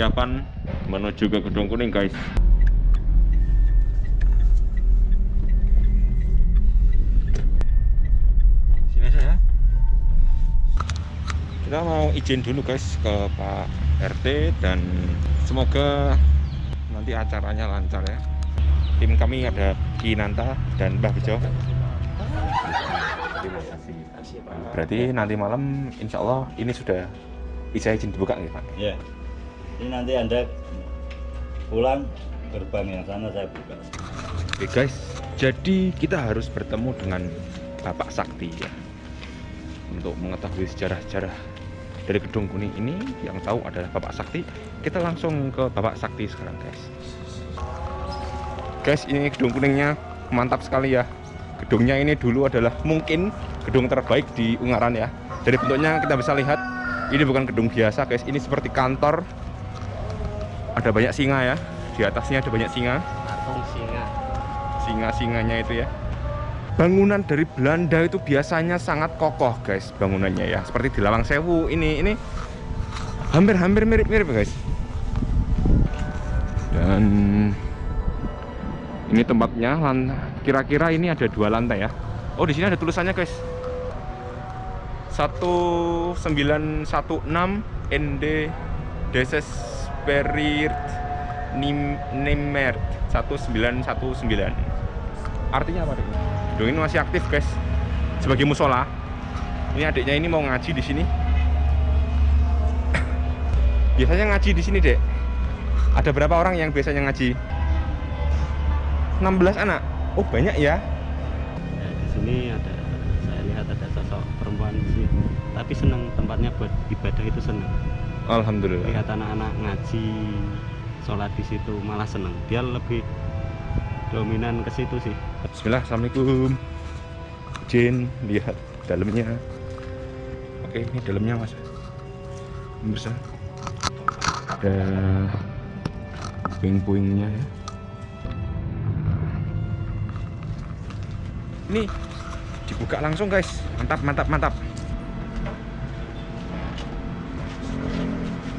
persiapan menuju ke gedung kuning guys. Sini aja ya. Kita mau izin dulu guys ke Pak RT dan semoga nanti acaranya lancar ya. Tim kami ada Kinanta dan Mbah Bejo. Terima kasih berarti nanti malam insya Allah ini sudah bisa izin dibuka nih Pak? Ya. Ini nanti Anda pulang gerbang yang sana saya buka. Oke guys, jadi kita harus bertemu dengan Bapak Sakti ya untuk mengetahui sejarah-sejarah dari gedung kuning ini yang tahu adalah Bapak Sakti. Kita langsung ke Bapak Sakti sekarang guys. Guys, ini gedung kuningnya mantap sekali ya. Gedungnya ini dulu adalah mungkin gedung terbaik di Ungaran ya. Dari bentuknya kita bisa lihat ini bukan gedung biasa guys, ini seperti kantor. Ada banyak singa ya. Di atasnya ada banyak singa. Patung singa. Singa-singanya itu ya. Bangunan dari Belanda itu biasanya sangat kokoh guys bangunannya ya. Seperti di Lawang Sewu. Ini ini hampir-hampir mirip-mirip guys. Dan ini tempatnya kira-kira ini ada dua lantai ya. Oh di sini ada tulisannya guys. 1916 ND Desesperit Nim Nimert 1919 artinya apa Dek? Gedung ini masih aktif guys. Sebagai musola. Ini adiknya ini mau ngaji di sini. Biasanya ngaji di sini dek. Ada berapa orang yang biasanya ngaji? 16 anak. Oh banyak ya? Ya, di sini ada saya lihat ada sosok perempuan sih tapi senang tempatnya buat ibadah itu senang Alhamdulillah. Lihat anak-anak ngaji sholat di situ malah senang dia lebih dominan ke situ sih. Bismillah, Assalamualaikum. Jin, lihat dalamnya. Oke, ini dalamnya mas. Bisa Ada Puing-puingnya ya. Ini Dibuka langsung guys. Mantap, mantap, mantap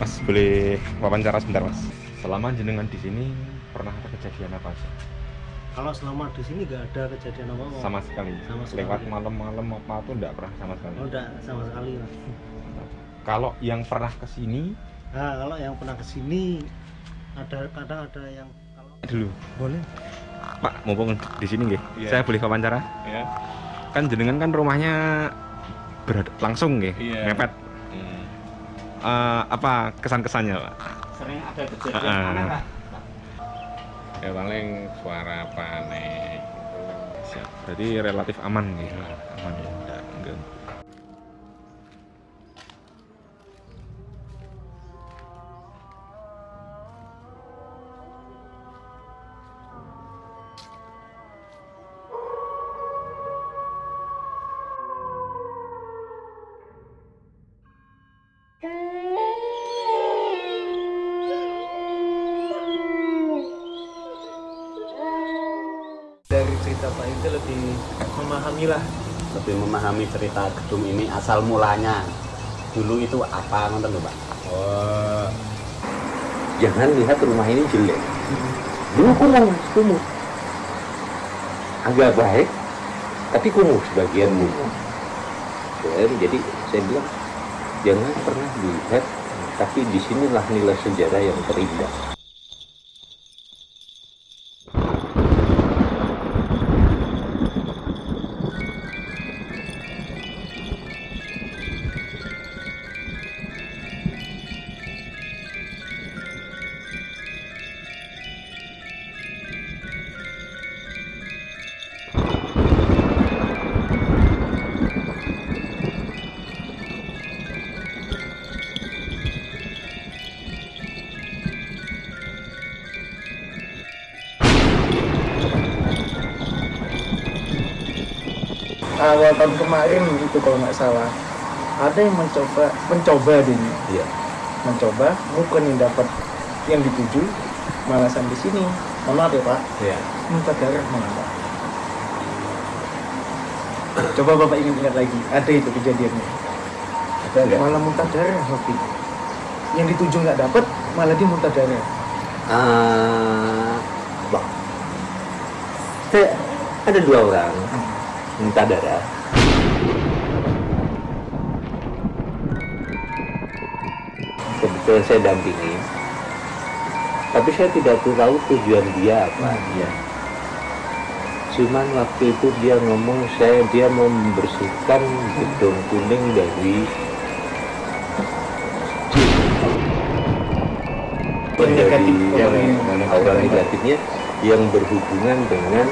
Mas, boleh wawancara sebentar mas Selama jenengan di sini pernah ada kejadian apa sih? Kalau selama di sini nggak ada kejadian apa-apa. sama sekali Sama sekali. lewat malam-malam apa tuh enggak pernah sama sekali Oh, enggak sama sekali. Mas. kalau yang pernah ke sini Nah, kalau yang pernah ke sini ada kadang ada yang kalau dulu boleh Pak mumpung di sini nggih Iya. saya boleh wawancara Ya. kan jenengan kan rumahnya berada langsung nggih Iya. mepet Eh, apa kesan-kesannya Pak? Sering ada Ah. aneh lah ya paling suara panik siap. Berarti relatif aman nih aman ya enggak enggak cerita Pak itu lebih memahami lah lebih memahami cerita gedung ini asal mulanya dulu itu apa nonton pak Oh, jangan lihat rumah ini jelek. Dulu kumuh, mas, kumuh. Agak baik, tapi kumuh sebagian kumuh. Dan jadi saya bilang, jangan pernah dilihat, tapi di sinilah nilai sejarah yang terindah. Awal tahun kemarin itu kalau nggak salah ada yang mencoba mencoba ini Iya. mencoba bukan yang dapat yang dituju malah sampai sini mohon maaf ya pak Iya. muntah darah pak coba bapak ingat-ingat lagi ada itu kejadiannya Ada nggak? malah muntah darah itu. yang dituju nggak dapat malah dia muntah darah Ah. Saya ada dua orang minta darah. Kebetulan saya dampingi, tapi saya tidak tahu tujuan dia apa. Ya. Cuman waktu itu dia ngomong saya dia mau membersihkan gedung kuning dari Yang negatif, yang auranya. aura negatifnya yang berhubungan dengan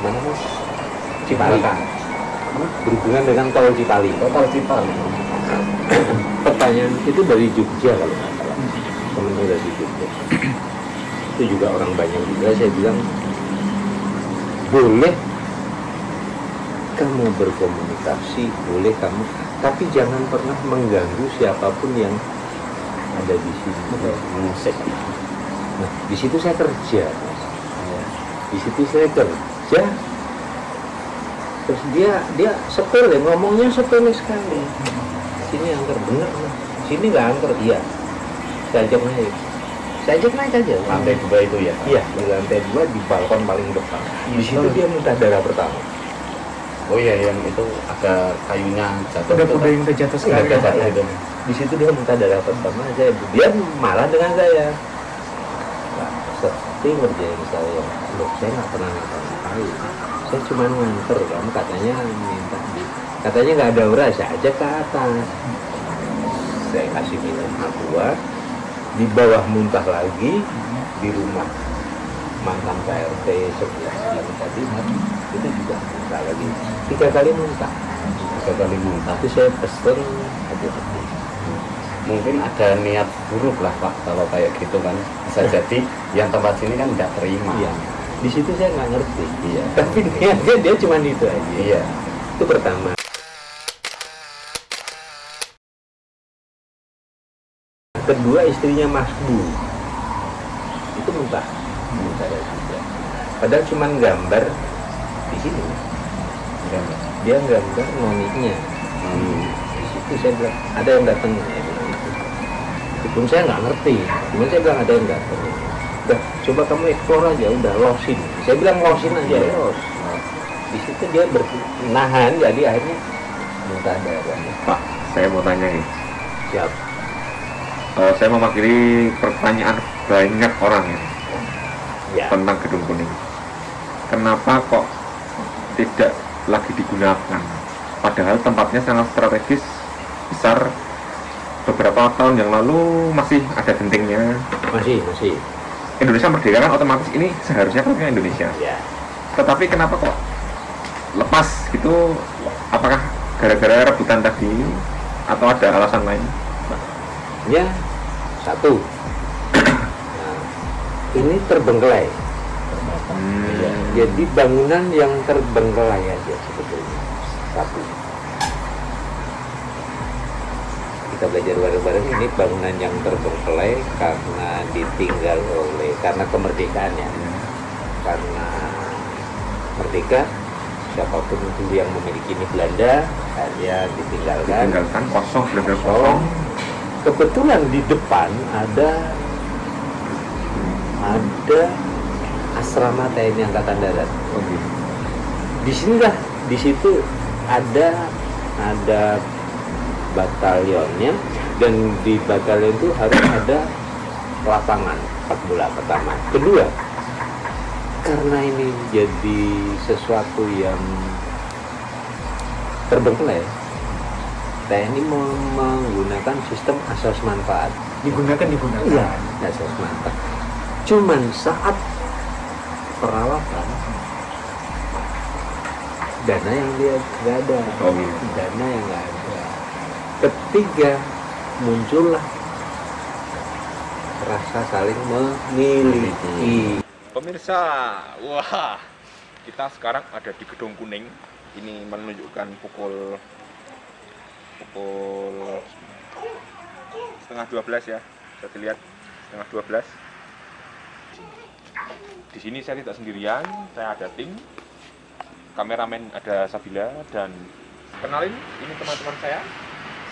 mana mas Cipali. Berhubungan dengan tol Cipali. Total Cipali. Pertanyaan itu dari Jogja kalau nggak salah. Temennya dari Jogja. Itu juga orang banyak juga saya bilang boleh kamu berkomunikasi boleh kamu tapi jangan pernah mengganggu siapa pun yang ada di sini. Nah di situ saya kerja. Di situ saya kerja terus dia dia sepele ngomongnya sepele sekali. Sini angker bener sini nggak angker? Iya. Saya ajak naik saya ajak naik aja. Lantai dua itu ya? Iya. Di lantai dua di balkon paling depan. Di situ dia minta darah pertama. Oh iya yang itu ada kayunya jatuh udah udah yang jatuh Udah sekali jatuh ya. itu. Di situ dia minta darah pertama saya dia malah dengan saya. Nah, seperti ngerjain saya loh saya nggak pernah ngapa-ngapain saya cuma nganter kamu katanya minta di katanya nggak ada uras saya ajak ke atas. Saya kasih minum aqua di bawah muntah lagi di rumah mantan PRT sebelah yang tadi itu juga muntah lagi. Tiga kali muntah. Tiga kali muntah. Tapi saya pesen hati-hati mungkin ada niat buruk lah pak kalau kayak gitu kan. Bisa jadi yang tempat sini kan nggak terima. Iya. Di situ saya nggak ngerti. Iya. Tapi niatnya dia cuma itu aja. iya Itu pertama. Kedua istrinya Mas Bu. Itu juga. Padahal cuma gambar di sini. Dia gambar noninya. Hmm. Di situ saya bilang ada yang datang. Gitu. Meskipun saya nggak ngerti. Cuma saya bilang ada yang datang. Udah, coba kamu explore aja. Udah losin. Saya bilang losin aja. Iya. Los. Di situ dia bernahan. Jadi akhirnya muntah darah. Pak, saya mau tanya nih. Siap. Eh, saya mewakili pertanyaan banyak orang ya Ya. tentang gedung kuning. Kenapa kok tidak lagi digunakan? Padahal tempatnya sangat strategis, besar. Beberapa tahun yang lalu masih ada gentingnya. Masih, masih. Indonesia merdeka kan otomatis ini seharusnya kan Indonesia. Ya. Tetapi kenapa kok lepas gitu? Apakah gara-gara rebutan tadi atau ada alasan lain? Ya, satu. Nah, ini terbengkelai. Ya, jadi bangunan yang terbengkelai aja sebetulnya. Satu. Kita belajar bareng-bareng ini bangunan yang terbengkelai karena ditinggal oleh karena kemerdekaannya. Karena merdeka siapa pun itu yang memiliki ini Belanda hanya ditinggalkan Tinggalkan kosong, benar-benar kosong. Kebetulan di depan ada ada asrama TNI Angkatan Darat. Oh, gitu. Di sinilah di situ ada ada batalionnya dan di batalion itu harus ada lapangan sepak bola pertama. Kedua, karena ini jadi sesuatu yang terbengkelai, TNI menggunakan sistem asas manfaat. digunakan digunakan Iya, asas manfaat. Cuman saat perawatan dana yang dia nggak ada, Oh, gitu. dana yang nggak ada. Ketiga muncullah rasa saling memiliki. Pemirsa, wah, kita sekarang ada di Gedung Kuning. Ini menunjukkan pukul pukul setengah 12 ya. Bisa dilihat setengah 12. Di sini saya tidak sendirian, saya ada tim. Kameramen ada Sabila dan kenalin ini teman-teman saya.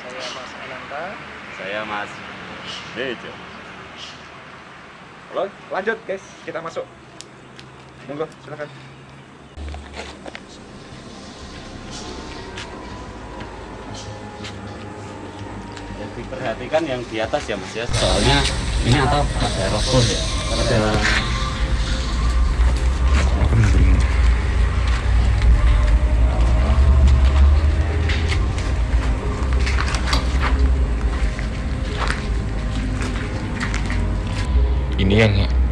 Saya Mas Ananta saya mas Bejo. Halo, lanjut guys, kita masuk. Monggo, silakan. yang diperhatikan yang di atas ya mas ya soalnya ini atap ada roboh ya ada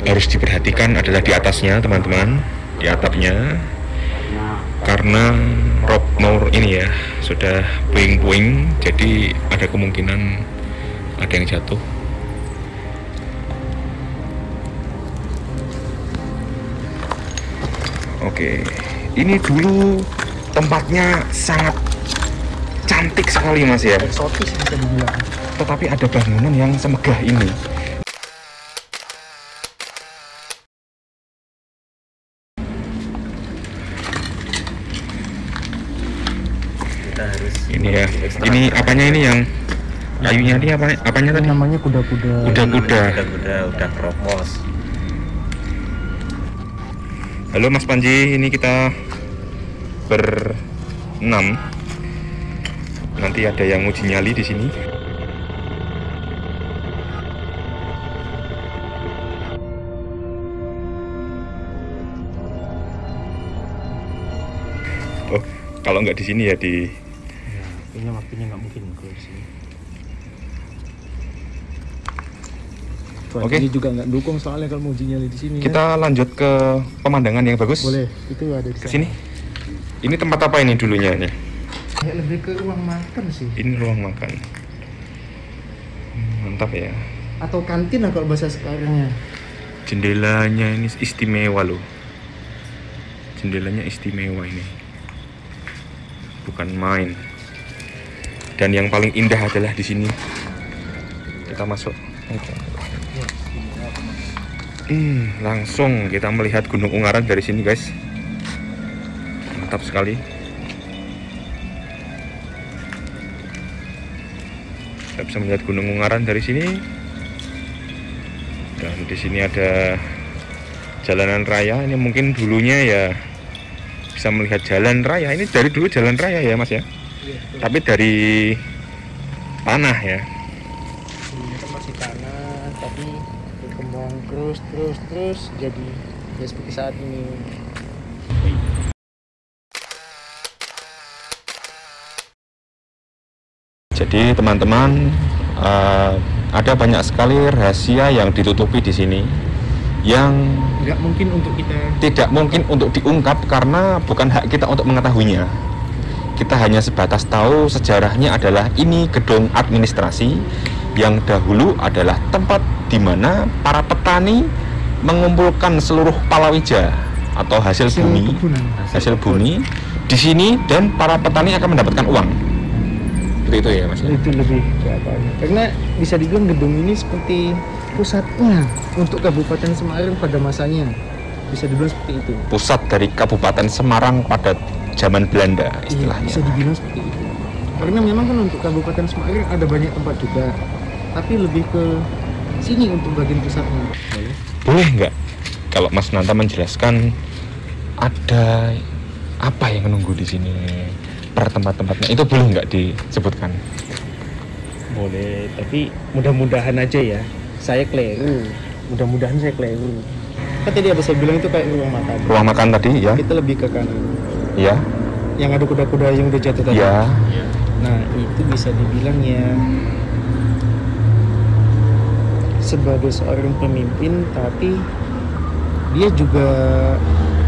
harus diperhatikan adalah di atasnya, teman-teman, di atapnya. Karena rob mau ini ya sudah puing-puing, jadi ada kemungkinan ada yang jatuh. Oke, ini dulu tempatnya sangat cantik sekali mas ya. eksotis bisa dibilang Tetapi ada bangunan yang semegah ini. Ini ya. Apanya ini yang kayunya ini apa apanya tadi? namanya kuda-kuda Kuda-kuda. udah udah kropos Halo Mas Panji, ini kita berenam. Nanti ada yang uji nyali di sini. Oh, kalau nggak di sini ya di kayaknya waktunya nggak mungkin kalau di sini Oke. Ini juga nggak dukung soalnya kalau mau uji nyali di sini. ya. kita lanjut ke pemandangan yang bagus. boleh, itu ada di sini. Ini tempat apa ini dulunya ini? Kayak lebih ke ruang makan sih. Ini ruang makan. Hmm, Mantap ya. Atau kantin lah kalau bahasa sekarangnya. Jendelanya ini istimewa loh. Jendelanya istimewa ini. Bukan main. Dan yang paling indah adalah di sini. Kita masuk. Hmm, langsung kita melihat Gunung Ungaran dari sini, guys. Mantap sekali. Kita bisa melihat Gunung Ungaran dari sini. Dan di sini ada jalanan raya. Ini mungkin dulunya ya bisa melihat jalan raya. Ini dari dulu jalan raya ya, Mas ya. Tapi dari tanah ya. Ini kan masih tanah, tapi berkembang terus, terus, terus jadi ya seperti saat ini. Jadi teman-teman eh, ada banyak sekali rahasia yang ditutupi di sini yang Nggak mungkin untuk kita tidak mungkin untuk diungkap karena bukan hak kita untuk mengetahuinya. Kita hanya sebatas tahu sejarahnya adalah ini gedung administrasi yang dahulu adalah tempat di mana para petani mengumpulkan seluruh palawija atau hasil hasil bumi kebunan. hasil bumi di sini dan para petani akan mendapatkan uang. Seperti itu ya Mas. ya? itu lebih ke apanya karena bisa dibilang gedung ini seperti pusatnya untuk Kabupaten Semarang pada masanya bisa dibilang seperti itu Pusat dari Kabupaten Semarang pada zaman Belanda iya istilahnya. bisa dibilang seperti itu. Karena memang kan untuk Kabupaten Semarang ada banyak tempat juga tapi lebih ke sini untuk bagian pusatnya. Boleh nggak? Kalau Mas Nanta menjelaskan ada apa yang menunggu di sini? Per tempat-tempatnya. Itu boleh nggak disebutkan? boleh tapi mudah-mudahan aja ya. Saya keliru. Mudah-mudahan saya keliru. Kan tadi apa saya bilang itu kayak ruang makan. Ruang makan tadi ya? kita lebih ke kanan Ya, yang ada kuda-kuda yang udah jatuh tadi ya. Nah, itu bisa dibilang ya sebagai seorang pemimpin, tapi dia juga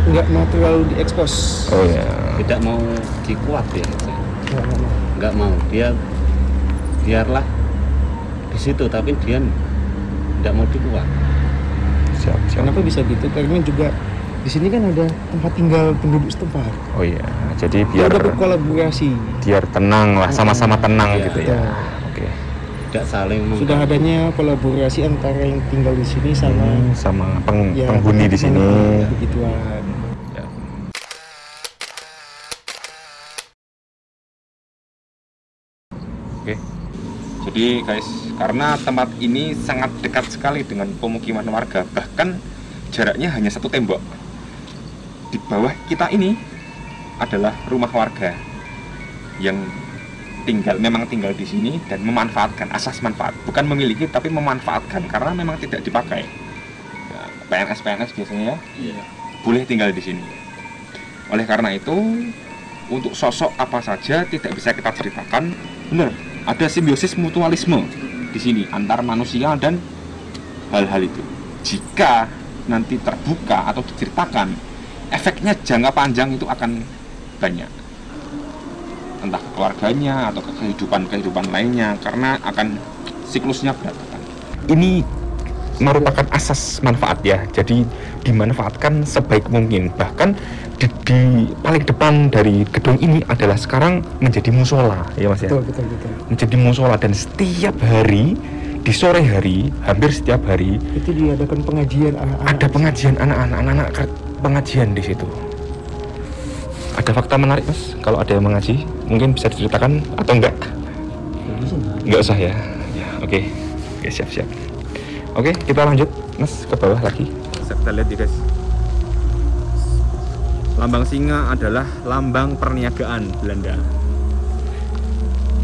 nggak mau terlalu diekspos. Oh ya. tidak mau dikuat ya Nggak, nggak mau. nggak mau dia biarlah di situ tapi dia tidak mau dikuat Siap, siap. Kenapa bisa gitu? Karena juga di sini kan ada tempat tinggal penduduk setempat. Oh iya. Jadi biar udah berkolaborasi. biar tenang lah, sama-sama tenang Iya, gitu ya. Oke. tidak saling Sudah adanya kolaborasi antara yang tinggal di sini sama Hmm, sama peng- ya, penghuni di sini. Begituan. Ya. Oke. Jadi guys, karena tempat ini sangat dekat sekali dengan pemukiman warga, bahkan jaraknya hanya satu tembok. Di bawah kita ini adalah rumah warga yang tinggal memang tinggal di sini dan memanfaatkan asas manfaat, bukan memiliki tapi memanfaatkan karena memang tidak dipakai. Ya, PNS PNS biasanya ya, boleh tinggal di sini. Oleh karena itu, untuk sosok apa saja tidak bisa kita ceritakan. Benar, ada simbiosis mutualisme di sini antar manusia dan hal-hal itu. Jika nanti terbuka atau diceritakan, efeknya jangka panjang itu akan banyak. Entah ke keluarganya atau ke kehidupan-kehidupan lainnya karena akan siklusnya berantakan. Ini merupakan asas manfaat ya. Jadi dimanfaatkan sebaik mungkin. Bahkan di, di paling depan dari gedung ini adalah sekarang menjadi musola ya Mas ya. betul betul betul Menjadi musola dan setiap hari di sore hari, hampir setiap hari itu diadakan pengajian anak-anak ada pengajian anak-anak, anak-anak pengajian di situ. Ada fakta menarik Mas, kalau ada yang mengaji, mungkin bisa diceritakan atau enggak? Enggak usah ya. Ya, oke. Oke, siap-siap. Oke, kita lanjut Mas ke bawah lagi. Kita lihat ya guys. Lambang singa adalah lambang perniagaan Belanda.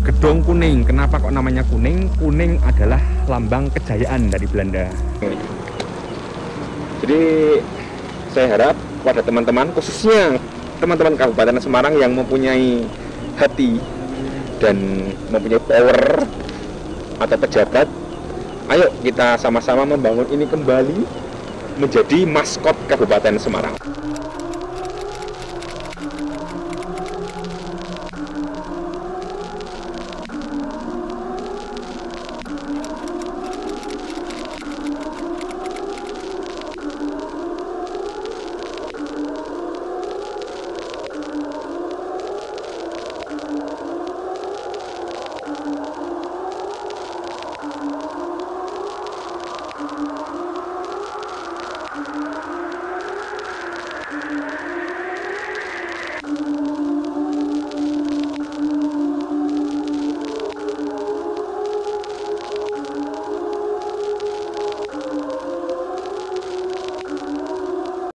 Gedung kuning, kenapa kok namanya kuning? Kuning adalah lambang kejayaan dari Belanda. Jadi saya harap pada teman-teman khususnya teman-teman Kabupaten Semarang yang mempunyai hati dan mempunyai power atau pejabat, ayo kita sama-sama membangun ini kembali menjadi maskot Kabupaten Semarang.